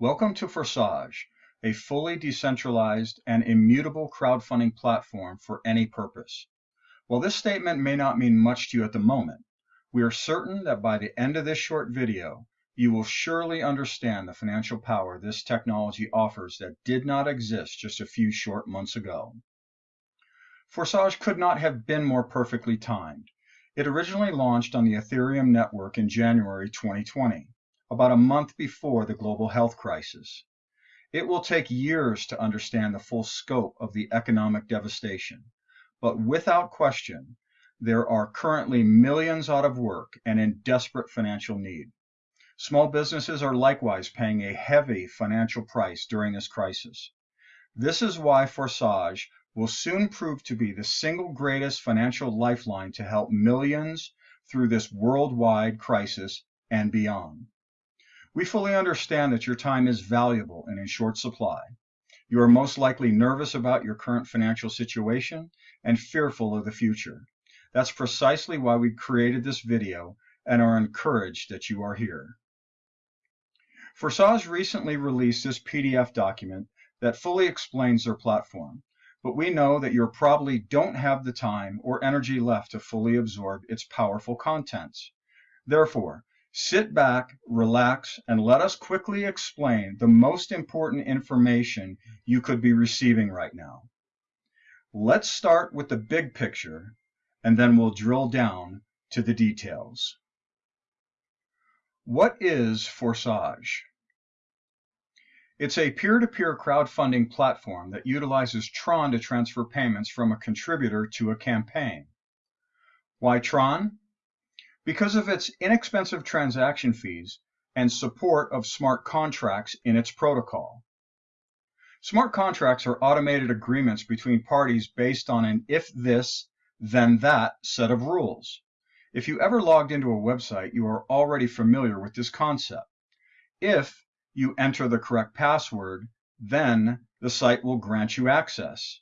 Welcome to Forsage, a fully decentralized and immutable crowdfunding platform for any purpose. While this statement may not mean much to you at the moment, we are certain that by the end of this short video, you will surely understand the financial power this technology offers that did not exist just a few short months ago. Forsage could not have been more perfectly timed. It originally launched on the Ethereum network in January 2020 about a month before the global health crisis. It will take years to understand the full scope of the economic devastation, but without question, there are currently millions out of work and in desperate financial need. Small businesses are likewise paying a heavy financial price during this crisis. This is why Forsage will soon prove to be the single greatest financial lifeline to help millions through this worldwide crisis and beyond. We fully understand that your time is valuable and in short supply. You are most likely nervous about your current financial situation and fearful of the future. That's precisely why we created this video and are encouraged that you are here. Forsage recently released this PDF document that fully explains their platform, but we know that you probably don't have the time or energy left to fully absorb its powerful contents. Therefore, Sit back, relax, and let us quickly explain the most important information you could be receiving right now. Let's start with the big picture, and then we'll drill down to the details. What is Forsage? It's a peer-to-peer crowdfunding platform that utilizes Tron to transfer payments from a contributor to a campaign. Why Tron? Because of its inexpensive transaction fees and support of smart contracts in its protocol. Smart contracts are automated agreements between parties based on an if this, then that set of rules. If you ever logged into a website, you are already familiar with this concept. If you enter the correct password, then the site will grant you access.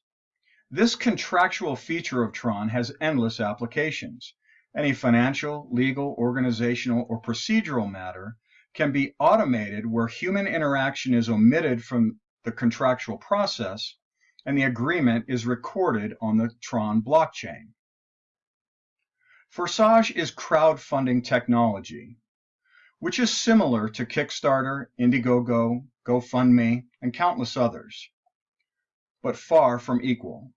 This contractual feature of Tron has endless applications. Any financial, legal, organizational, or procedural matter can be automated where human interaction is omitted from the contractual process and the agreement is recorded on the Tron blockchain. Forsage is crowdfunding technology, which is similar to Kickstarter, Indiegogo, GoFundMe, and countless others, but far from equal.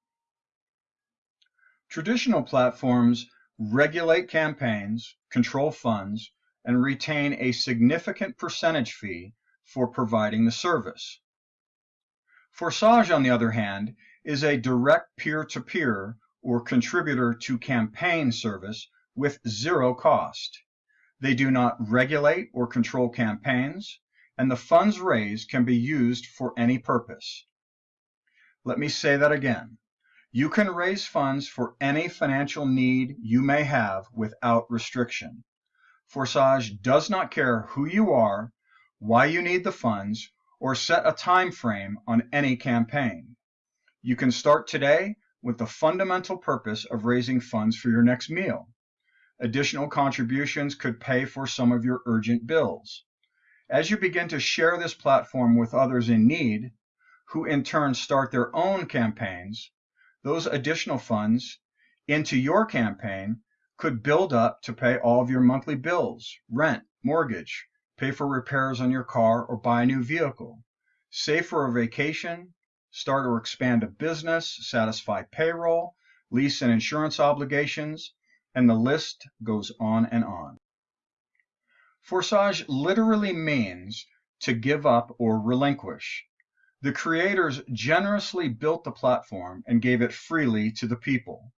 Traditional platforms regulate campaigns, control funds, and retain a significant percentage fee for providing the service. Forsage, on the other hand, is a direct peer-to-peer -peer or contributor to campaign service with zero cost. They do not regulate or control campaigns, and the funds raised can be used for any purpose. Let me say that again. You can raise funds for any financial need you may have without restriction. Forsage does not care who you are, why you need the funds, or set a time frame on any campaign. You can start today with the fundamental purpose of raising funds for your next meal. Additional contributions could pay for some of your urgent bills. As you begin to share this platform with others in need, who in turn start their own campaigns, those additional funds into your campaign could build up to pay all of your monthly bills, rent, mortgage, pay for repairs on your car, or buy a new vehicle, save for a vacation, start or expand a business, satisfy payroll, lease and insurance obligations, and the list goes on and on. Forsage literally means to give up or relinquish. The creators generously built the platform and gave it freely to the people.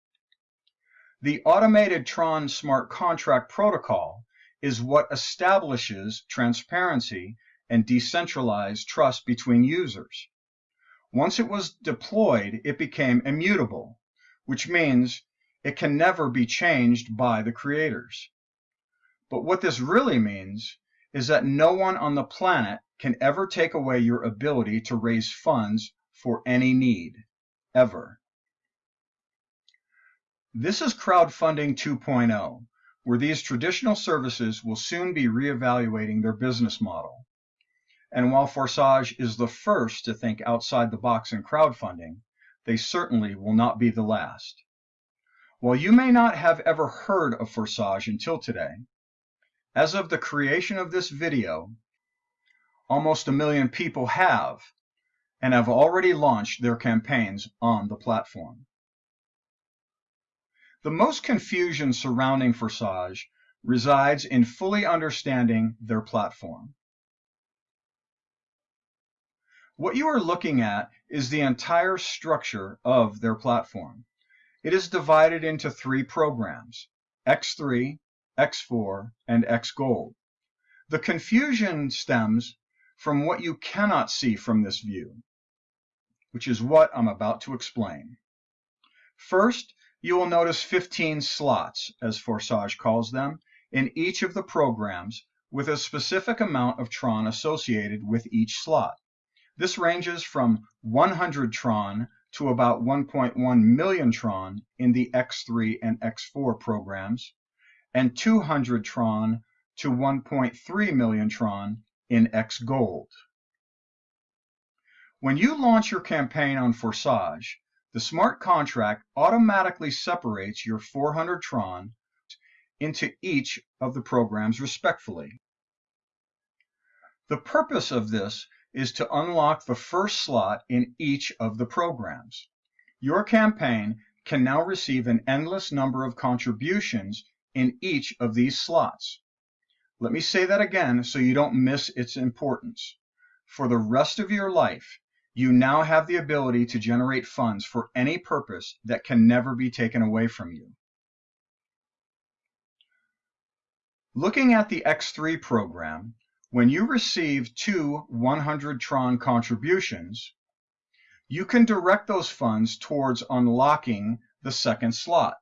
The automated Tron smart contract protocol is what establishes transparency and decentralized trust between users. Once it was deployed, it became immutable, which means it can never be changed by the creators. But what this really means is that no one on the planet can ever take away your ability to raise funds for any need, ever. This is crowdfunding 2.0, where these traditional services will soon be reevaluating their business model. And while Forsage is the first to think outside the box in crowdfunding, they certainly will not be the last. While you may not have ever heard of Forsage until today, as of the creation of this video, almost a million people have and have already launched their campaigns on the platform. The most confusion surrounding Forsage resides in fully understanding their platform. What you are looking at is the entire structure of their platform. It is divided into three programs, X3, X4, and X Gold. The confusion stems from what you cannot see from this view, which is what I'm about to explain. First, you will notice 15 slots, as Forsage calls them, in each of the programs with a specific amount of Tron associated with each slot. This ranges from 100 Tron to about 1.1 million Tron in the X3 and X4 programs, and 200 Tron to 1.3 million Tron in X Gold. When you launch your campaign on Forsage, the smart contract automatically separates your 400 Tron into each of the programs respectfully. The purpose of this is to unlock the first slot in each of the programs. Your campaign can now receive an endless number of contributions in each of these slots. Let me say that again so you don't miss its importance. For the rest of your life, you now have the ability to generate funds for any purpose that can never be taken away from you. Looking at the X3 program, when you receive two 100 Tron contributions, you can direct those funds towards unlocking the second slot,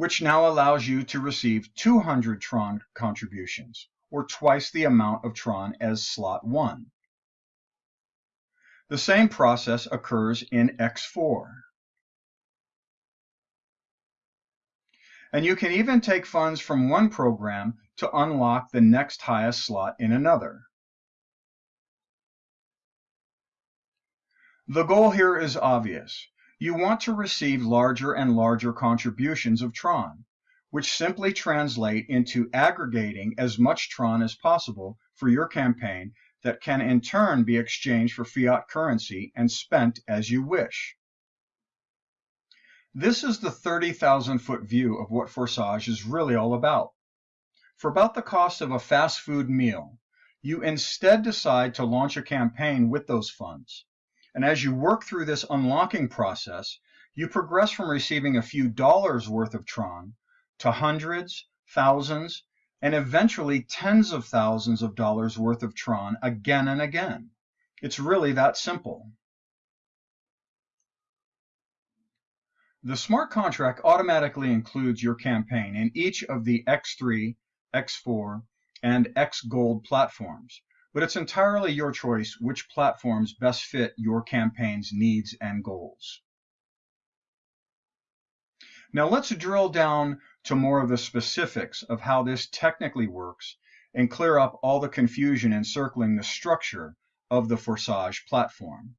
which now allows you to receive 200 Tron contributions, or twice the amount of Tron as slot 1. The same process occurs in X4. And you can even take funds from one program to unlock the next highest slot in another. The goal here is obvious. You want to receive larger and larger contributions of Tron, which simply translate into aggregating as much Tron as possible for your campaign that can in turn be exchanged for fiat currency and spent as you wish. This is the 30,000 foot view of what Forsage is really all about. For about the cost of a fast food meal, you instead decide to launch a campaign with those funds. And as you work through this unlocking process, you progress from receiving a few dollars worth of Tron to hundreds, thousands, and eventually tens of thousands of dollars worth of Tron again and again. It's really that simple. The smart contract automatically includes your campaign in each of the X3, X4, and X Gold platforms, but it's entirely your choice which platforms best fit your campaign's needs and goals. Now let's drill down to more of the specifics of how this technically works and clear up all the confusion encircling the structure of the Forsage platform.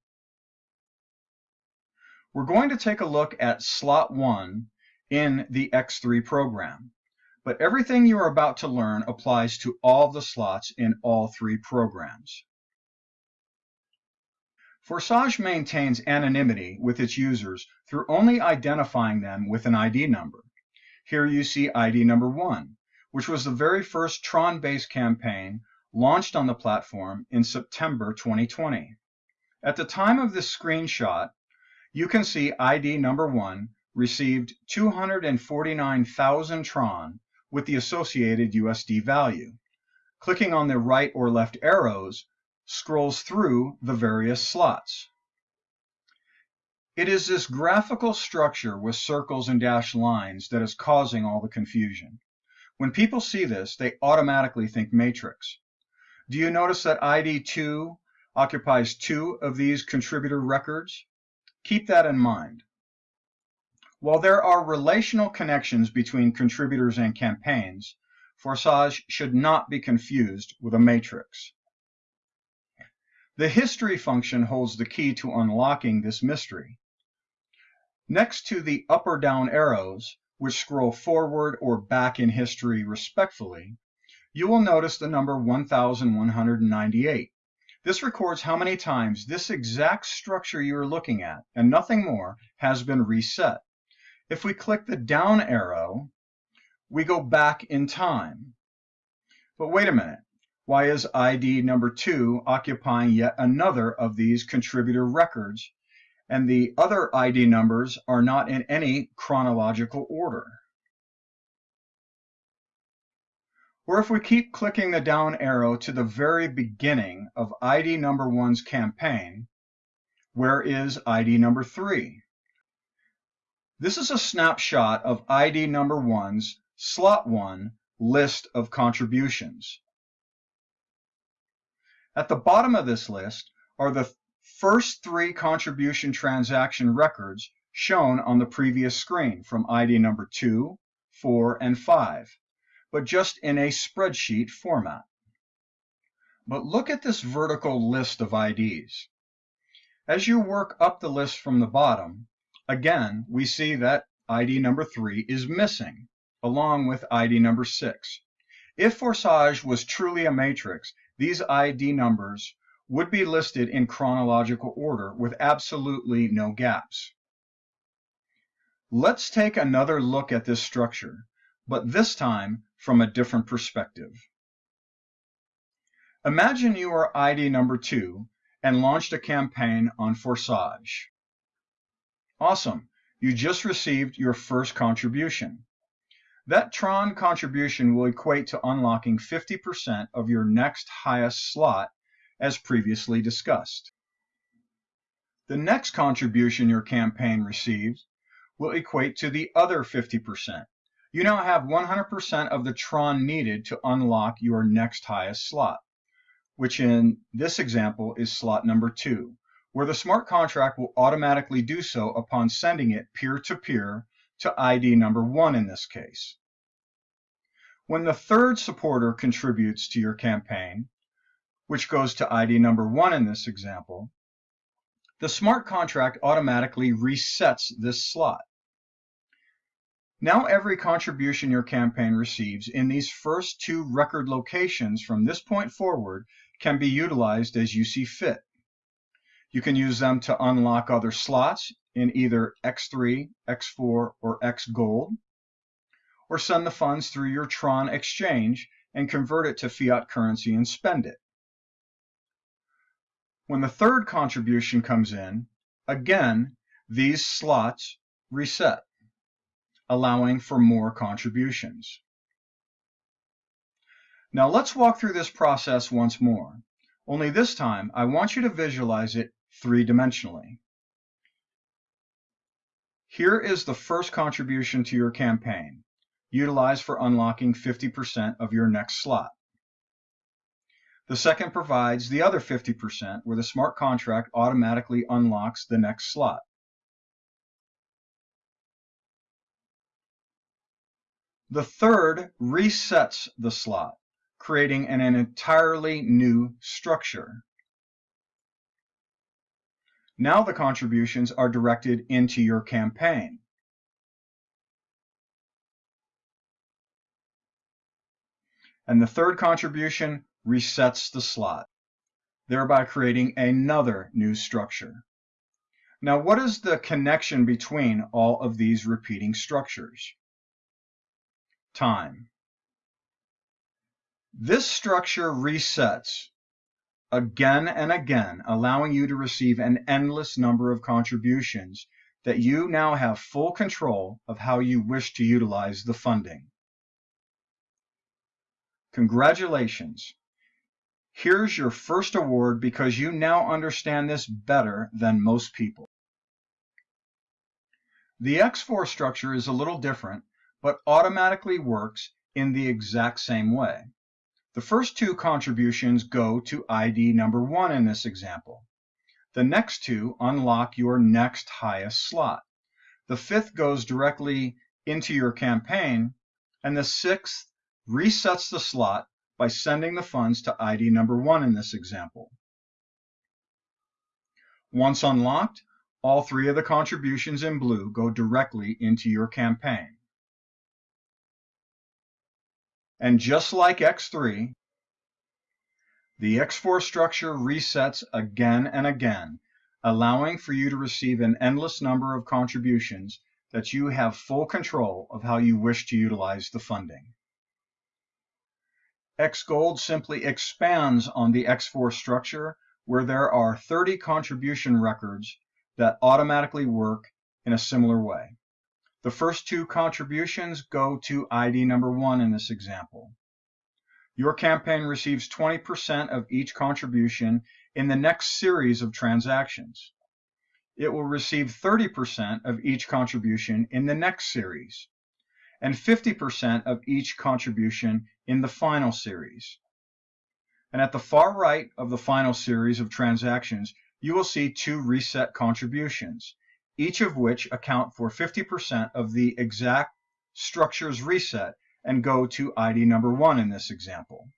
We're going to take a look at slot one in the X3 program, but everything you are about to learn applies to all the slots in all three programs. Forsage maintains anonymity with its users through only identifying them with an ID number. Here you see ID number one, which was the very first Tron-based campaign launched on the platform in September 2020. At the time of this screenshot, you can see ID number one received 249,000 Tron with the associated USD value. Clicking on the right or left arrows scrolls through the various slots. It is this graphical structure with circles and dashed lines that is causing all the confusion. When people see this, they automatically think matrix. Do you notice that ID2 occupies two of these contributor records? Keep that in mind. While there are relational connections between contributors and campaigns, Forsage should not be confused with a matrix. The history function holds the key to unlocking this mystery. Next to the up or down arrows, which scroll forward or back in history respectfully, you will notice the number 1198. This records how many times this exact structure you are looking at, and nothing more, has been reset. If we click the down arrow, we go back in time. But wait a minute, why is ID number 2 occupying yet another of these contributor records, and the other ID numbers are not in any chronological order? Or if we keep clicking the down arrow to the very beginning of ID number 1's campaign, where is ID number 3? This is a snapshot of ID number 1's slot 1 list of contributions. At the bottom of this list are the first three contribution transaction records shown on the previous screen from ID number 2, 4, and 5, but just in a spreadsheet format. But look at this vertical list of IDs. As you work up the list from the bottom, again, we see that ID number 3 is missing, along with ID number 6. If Forsage was truly a matrix, these ID numbers would be listed in chronological order with absolutely no gaps. Let's take another look at this structure, but this time from a different perspective. Imagine you are ID number 2 and launched a campaign on Forsage. Awesome, you just received your first contribution. That Tron contribution will equate to unlocking 50% of your next highest slot, as previously discussed. The next contribution your campaign receives will equate to the other 50%. You now have 100% of the Tron needed to unlock your next highest slot, which in this example is slot number 2, where the smart contract will automatically do so upon sending it peer-to-peer to ID number one in this case. When the third supporter contributes to your campaign, which goes to ID number one in this example, the smart contract automatically resets this slot. Now every contribution your campaign receives in these first two record locations from this point forward can be utilized as you see fit. You can use them to unlock other slots in either X3, X4, or X Gold, or send the funds through your Tron exchange and convert it to fiat currency and spend it. When the third contribution comes in, again, these slots reset, allowing for more contributions. Now let's walk through this process once more. Only this time, I want you to visualize it three-dimensionally. Here is the first contribution to your campaign, utilized for unlocking 50% of your next slot. The second provides the other 50% where the smart contract automatically unlocks the next slot. The third resets the slot, creating an, an entirely new structure. Now the contributions are directed into your campaign. And the third contribution resets the slot, thereby creating another new structure. Now, what is the connection between all of these repeating structures? Time. This structure resets again and again, allowing you to receive an endless number of contributions that you now have full control of how you wish to utilize the funding. Congratulations. Here's your first award because you now understand this better than most people. The X4 structure is a little different, but automatically works in the exact same way. The first two contributions go to ID number one in this example. The next two unlock your next highest slot. The fifth goes directly into your campaign, and the sixth resets the slot by sending the funds to ID number one in this example. Once unlocked, all three of the contributions in blue go directly into your campaign. And just like X3, the X4 structure resets again and again, allowing for you to receive an endless number of contributions that you have full control of how you wish to utilize the funding. XGold simply expands on the X4 structure where there are 30 contribution records that automatically work in a similar way. The first two contributions go to ID number one in this example. Your campaign receives 20% of each contribution in the next series of transactions. It will receive 30% of each contribution in the next series, and 50% of each contribution in the final series. And at the far right of the final series of transactions, you will see two reset contributions, each of which account for 50% of the exact structure's reset and go to ID number one in this example.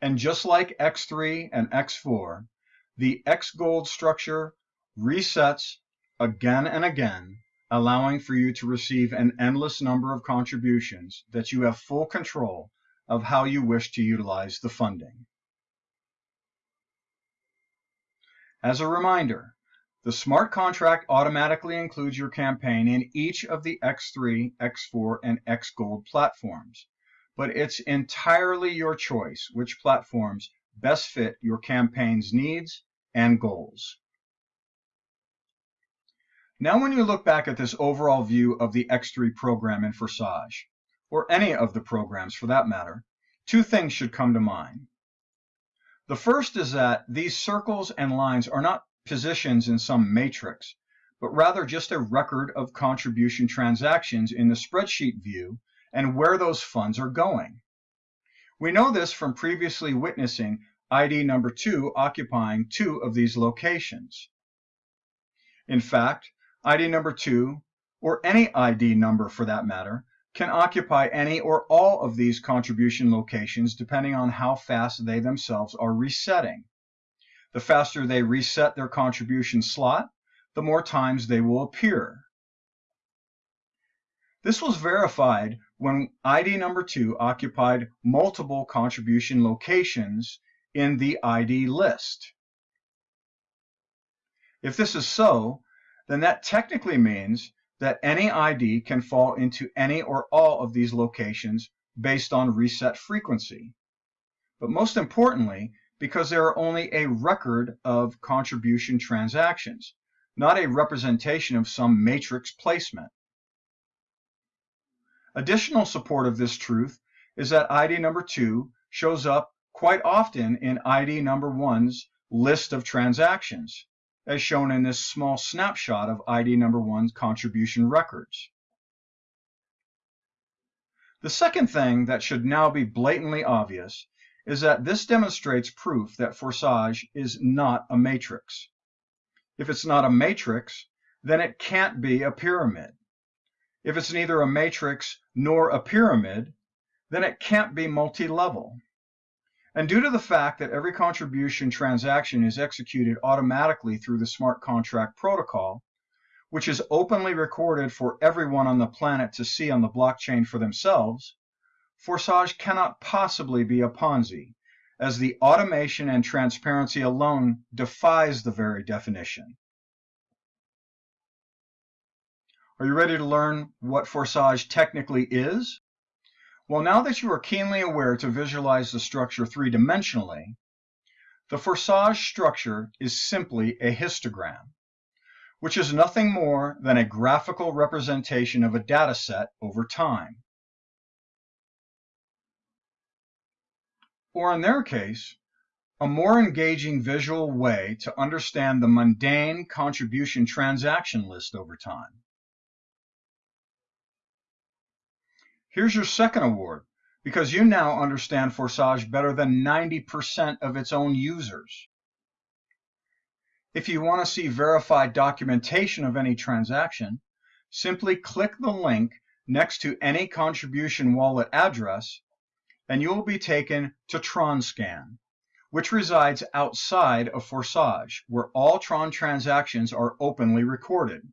And just like X3 and X4, the X gold structure resets again and again, allowing for you to receive an endless number of contributions that you have full control of how you wish to utilize the funding. As a reminder, the smart contract automatically includes your campaign in each of the X3, X4, and XGold platforms, but it's entirely your choice which platforms best fit your campaign's needs and goals. Now when you look back at this overall view of the X3 program in Forsage, or any of the programs for that matter, two things should come to mind. The first is that these circles and lines are not positions in some matrix, but rather just a record of contribution transactions in the spreadsheet view and where those funds are going. We know this from previously witnessing ID number 2 occupying two of these locations. In fact, ID number 2, or any ID number for that matter, can occupy any or all of these contribution locations depending on how fast they themselves are resetting. The faster they reset their contribution slot, the more times they will appear. This was verified when ID number 2 occupied multiple contribution locations in the ID list. If this is so, then that technically means that any ID can fall into any or all of these locations based on reset frequency. But most importantly, because there are only a record of contribution transactions, not a representation of some matrix placement. Additional support of this truth is that ID number 2 shows up quite often in ID number 1's list of transactions as shown in this small snapshot of ID number one's contribution records. The second thing that should now be blatantly obvious is that this demonstrates proof that Forsage is not a matrix. If it's not a matrix, then it can't be a pyramid. If it's neither a matrix nor a pyramid, then it can't be multi-level. And due to the fact that every contribution transaction is executed automatically through the smart contract protocol, which is openly recorded for everyone on the planet to see on the blockchain for themselves, Forsage cannot possibly be a Ponzi, as the automation and transparency alone defies the very definition. Are you ready to learn what Forsage technically is? Well, now that you are keenly aware to visualize the structure three-dimensionally, the Forsage structure is simply a histogram, which is nothing more than a graphical representation of a data set over time. Or in their case, a more engaging visual way to understand the mundane contribution transaction list over time. Here's your second award, because you now understand Forsage better than 90% of its own users. If you want to see verified documentation of any transaction, simply click the link next to any contribution wallet address, and you will be taken to TronScan, which resides outside of Forsage, where all Tron transactions are openly recorded.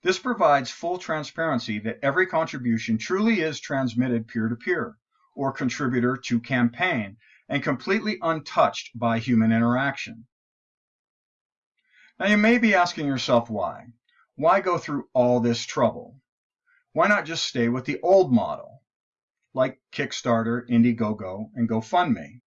This provides full transparency that every contribution truly is transmitted peer-to-peer, -peer, or contributor to campaign, and completely untouched by human interaction. Now you may be asking yourself why. Why go through all this trouble? Why not just stay with the old model, like Kickstarter, Indiegogo, and GoFundMe?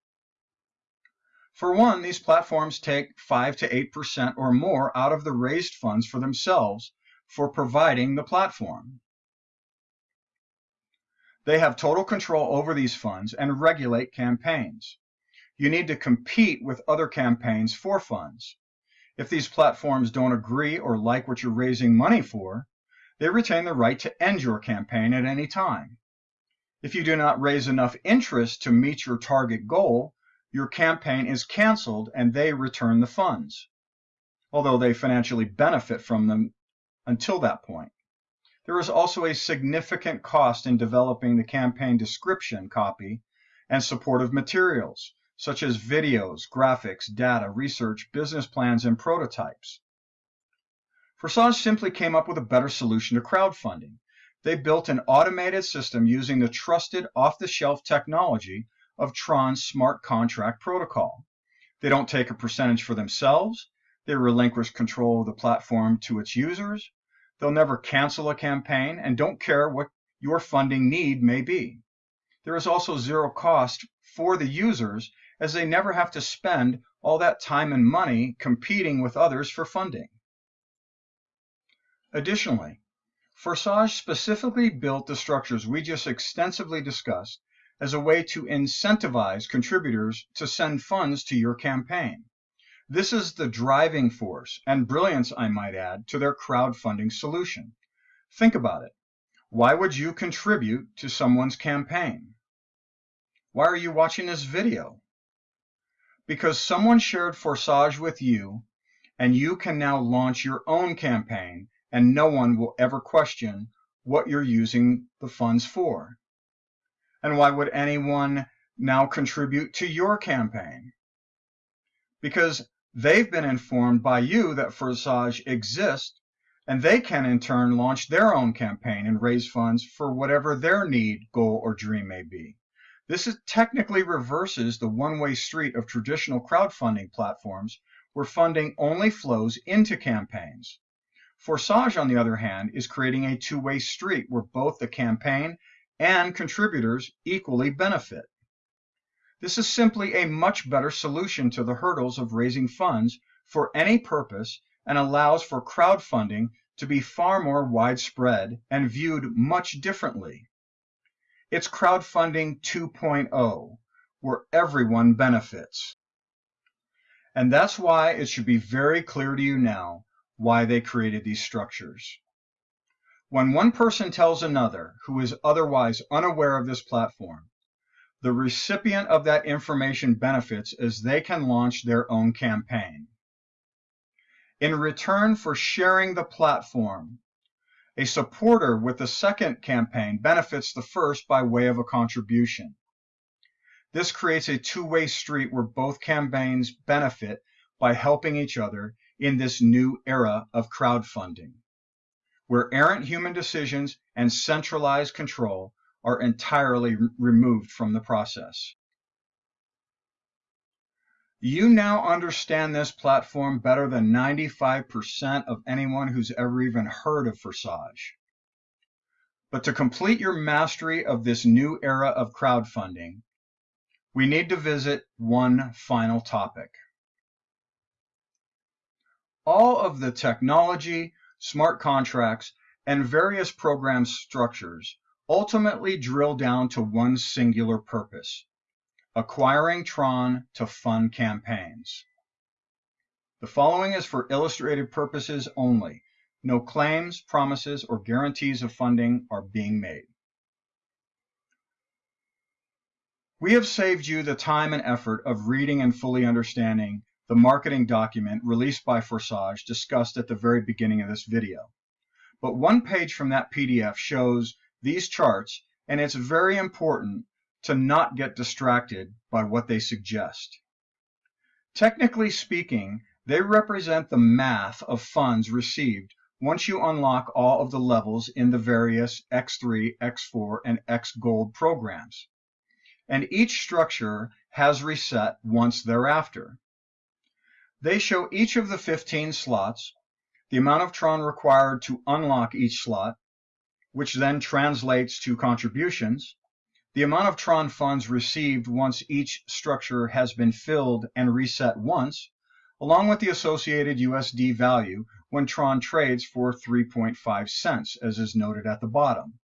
For one, these platforms take 5 to 8% or more out of the raised funds for themselves for providing the platform. They have total control over these funds and regulate campaigns. You need to compete with other campaigns for funds. If these platforms don't agree or like what you're raising money for, they retain the right to end your campaign at any time. If you do not raise enough interest to meet your target goal, your campaign is canceled and they return the funds, although they financially benefit from them until that point. There is also a significant cost in developing the campaign description copy and supportive materials, such as videos, graphics, data, research, business plans, and prototypes. Forsage simply came up with a better solution to crowdfunding. They built an automated system using the trusted off-the-shelf technology of Tron's smart contract protocol. They don't take a percentage for themselves, they relinquish control of the platform to its users. They'll never cancel a campaign and don't care what your funding need may be. There is also zero cost for the users as they never have to spend all that time and money competing with others for funding. Additionally, Forsage specifically built the structures we just extensively discussed as a way to incentivize contributors to send funds to your campaign. This is the driving force and brilliance, I might add, to their crowdfunding solution. Think about it. Why would you contribute to someone's campaign? Why are you watching this video? Because someone shared Forsage with you, and you can now launch your own campaign, and no one will ever question what you're using the funds for. And why would anyone now contribute to your campaign? Because They've been informed by you that Forsage exists, and they can in turn launch their own campaign and raise funds for whatever their need, goal, or dream may be. This technically reverses the one-way street of traditional crowdfunding platforms where funding only flows into campaigns. Forsage, on the other hand, is creating a two-way street where both the campaign and contributors equally benefit. This is simply a much better solution to the hurdles of raising funds for any purpose and allows for crowdfunding to be far more widespread and viewed much differently. It's crowdfunding 2.0, where everyone benefits. And that's why it should be very clear to you now why they created these structures. When one person tells another who is otherwise unaware of this platform the recipient of that information benefits as they can launch their own campaign. In return for sharing the platform, a supporter with the second campaign benefits the first by way of a contribution. This creates a two-way street where both campaigns benefit by helping each other in this new era of crowdfunding, where errant human decisions and centralized control are entirely removed from the process. You now understand this platform better than 95% of anyone who's ever even heard of Forsage. But to complete your mastery of this new era of crowdfunding, we need to visit one final topic. All of the technology, smart contracts, and various program structures ultimately drill down to one singular purpose, acquiring Tron to fund campaigns. The following is for illustrative purposes only. No claims, promises, or guarantees of funding are being made. We have saved you the time and effort of reading and fully understanding the marketing document released by Forsage discussed at the very beginning of this video. But one page from that PDF shows these charts, and it's very important to not get distracted by what they suggest. Technically speaking, they represent the math of funds received once you unlock all of the levels in the various X3, X4, and X Gold programs. And each structure has reset once thereafter. They show each of the 15 slots, the amount of Tron required to unlock each slot, which then translates to contributions, the amount of Tron funds received once each structure has been filled and reset once, along with the associated USD value when Tron trades for 3.5 cents, as is noted at the bottom.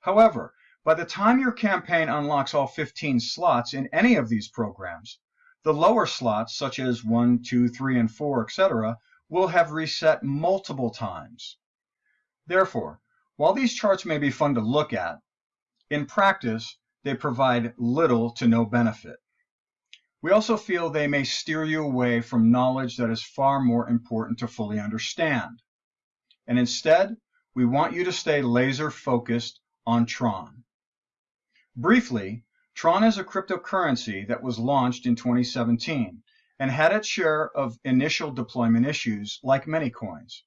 However, by the time your campaign unlocks all 15 slots in any of these programs, the lower slots, such as 1, 2, 3, and 4, etc., will have reset multiple times. Therefore, while these charts may be fun to look at, in practice, they provide little to no benefit. We also feel they may steer you away from knowledge that is far more important to fully understand. And instead, we want you to stay laser focused on Tron. Briefly, Tron is a cryptocurrency that was launched in 2017 and had its share of initial deployment issues like many coins,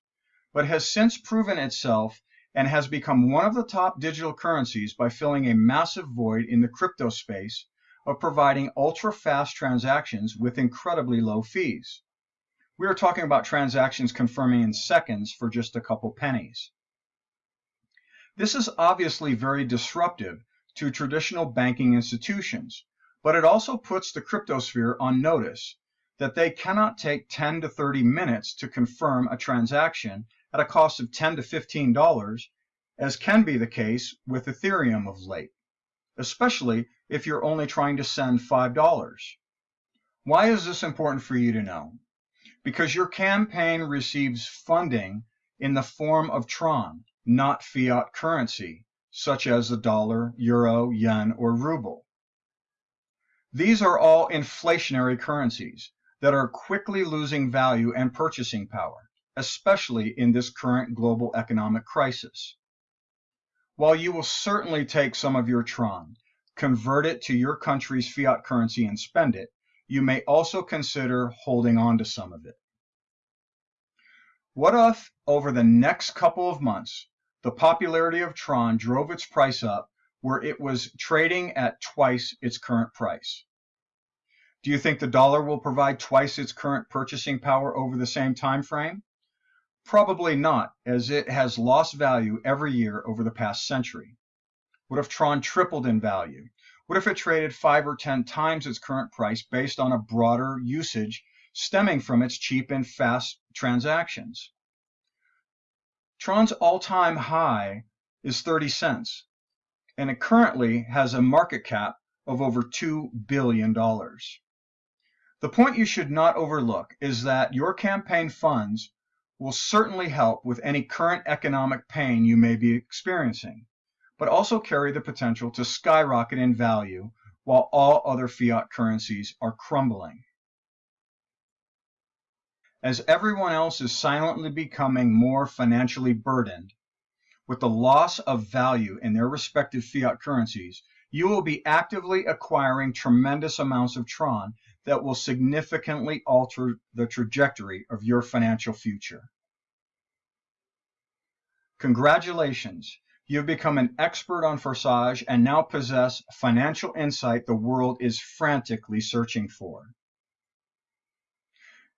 but has since proven itself and has become one of the top digital currencies by filling a massive void in the crypto space of providing ultra-fast transactions with incredibly low fees. We are talking about transactions confirming in seconds for just a couple pennies. This is obviously very disruptive to traditional banking institutions, but it also puts the cryptosphere on notice that they cannot take 10 to 30 minutes to confirm a transaction at a cost of 10 to 15 dollars, as can be the case with Ethereum of late, especially if you're only trying to send $5. Why is this important for you to know? Because your campaign receives funding in the form of Tron, not fiat currency, such as the dollar, euro, yen, or ruble. These are all inflationary currencies that are quickly losing value and purchasing power, especially in this current global economic crisis. While you will certainly take some of your Tron, convert it to your country's fiat currency and spend it, you may also consider holding on to some of it. What if, over the next couple of months, the popularity of Tron drove its price up where it was trading at twice its current price? Do you think the dollar will provide twice its current purchasing power over the same time frame? Probably not, as it has lost value every year over the past century. What if Tron tripled in value? What if it traded five or 10 times its current price based on a broader usage stemming from its cheap and fast transactions? Tron's all-time high is 30 cents, and it currently has a market cap of over $2 billion. The point you should not overlook is that your campaign funds will certainly help with any current economic pain you may be experiencing but also carry the potential to skyrocket in value while all other fiat currencies are crumbling. As everyone else is silently becoming more financially burdened, with the loss of value in their respective fiat currencies, you will be actively acquiring tremendous amounts of Tron that will significantly alter the trajectory of your financial future. Congratulations, you have become an expert on Forsage and now possess financial insight the world is frantically searching for.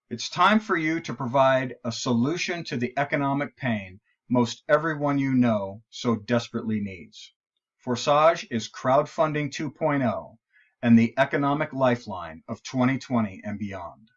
It's time for you to provide a solution to the economic pain most everyone you know so desperately needs. Forsage is crowdfunding 2.0 and the economic lifeline of 2020 and beyond.